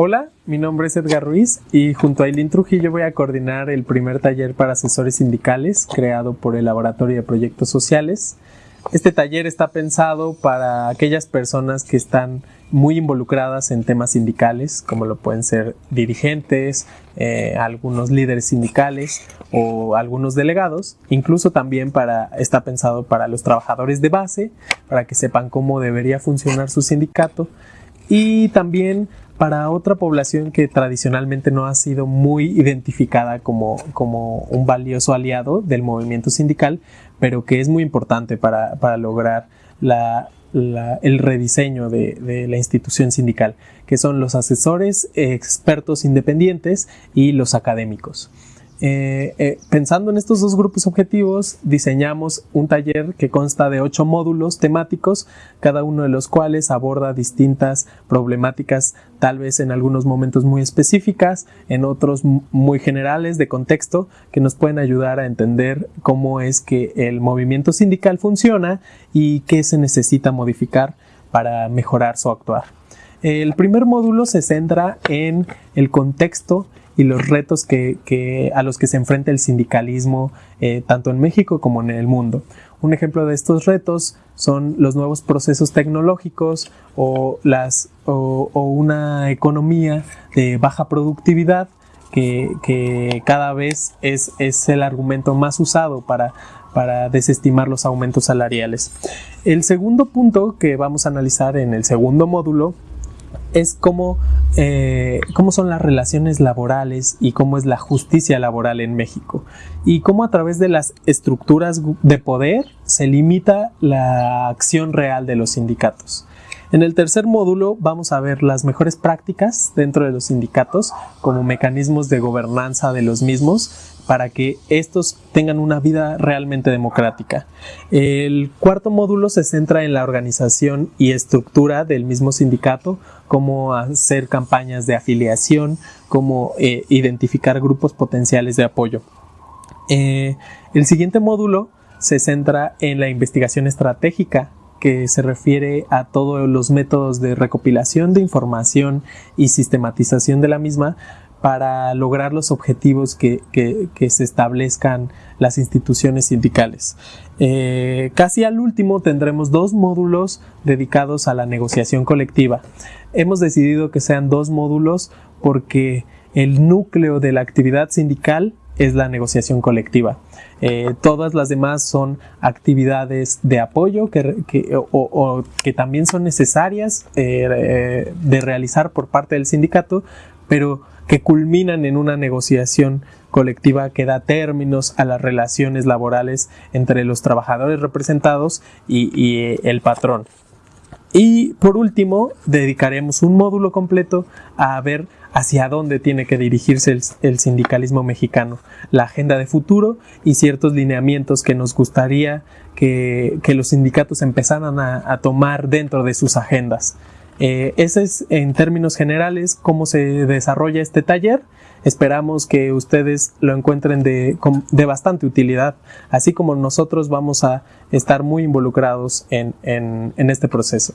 Hola, mi nombre es Edgar Ruiz y junto a Aileen Trujillo voy a coordinar el primer taller para asesores sindicales creado por el Laboratorio de Proyectos Sociales. Este taller está pensado para aquellas personas que están muy involucradas en temas sindicales, como lo pueden ser dirigentes, eh, algunos líderes sindicales o algunos delegados. Incluso también para, está pensado para los trabajadores de base, para que sepan cómo debería funcionar su sindicato. Y también para otra población que tradicionalmente no ha sido muy identificada como, como un valioso aliado del movimiento sindical, pero que es muy importante para, para lograr la, el rediseño de, la institución sindical, que son los asesores, expertos independientes y los académicos. Eh, eh, pensando en estos dos grupos objetivos, diseñamos un taller que consta de ocho módulos temáticos, cada uno de los cuales aborda distintas problemáticas, tal vez en algunos momentos muy específicas, en otros muy generales de contexto, que nos pueden ayudar a entender cómo es que el movimiento sindical funciona y qué se necesita modificar para mejorar su actuar. El primer módulo se centra en el contexto y los retos que, a los que se enfrenta el sindicalismo eh, tanto en México como en el mundo. Un ejemplo de estos retos son los nuevos procesos tecnológicos o, una economía de baja productividad que, cada vez es, el argumento más usado para desestimar los aumentos salariales. El segundo punto que vamos a analizar en el segundo módulo es cómo, eh, cómo son las relaciones laborales y cómo es la justicia laboral en México y cómo a través de las estructuras de poder se limita la acción real de los sindicatos. En el tercer módulo vamos a ver las mejores prácticas dentro de los sindicatos como mecanismos de gobernanza de los mismos para que estos tengan una vida realmente democrática. El cuarto módulo se centra en la organización y estructura del mismo sindicato, cómo hacer campañas de afiliación, cómo eh, identificar grupos potenciales de apoyo. Eh, el siguiente módulo se centra en la investigación estratégica, que se refiere a todos los métodos de recopilación de información y sistematización de la misma para lograr los objetivos que, se establezcan las instituciones sindicales. Eh, casi al último tendremos dos módulos dedicados a la negociación colectiva. Hemos decidido que sean dos módulos porque el núcleo de la actividad sindical es la negociación colectiva. Eh, todas las demás son actividades de apoyo que, o, que también son necesarias eh, de realizar por parte del sindicato, pero que culminan en una negociación colectiva que da términos a las relaciones laborales entre los trabajadores representados y, eh, el patrón. Y por último, dedicaremos un módulo completo a ver hacia dónde tiene que dirigirse el, sindicalismo mexicano, la agenda de futuro y ciertos lineamientos que nos gustaría que, los sindicatos empezaran a tomar dentro de sus agendas. Eh, ese es en términos generales cómo se desarrolla este taller. Esperamos que ustedes lo encuentren de, bastante utilidad, así como nosotros vamos a estar muy involucrados en este proceso.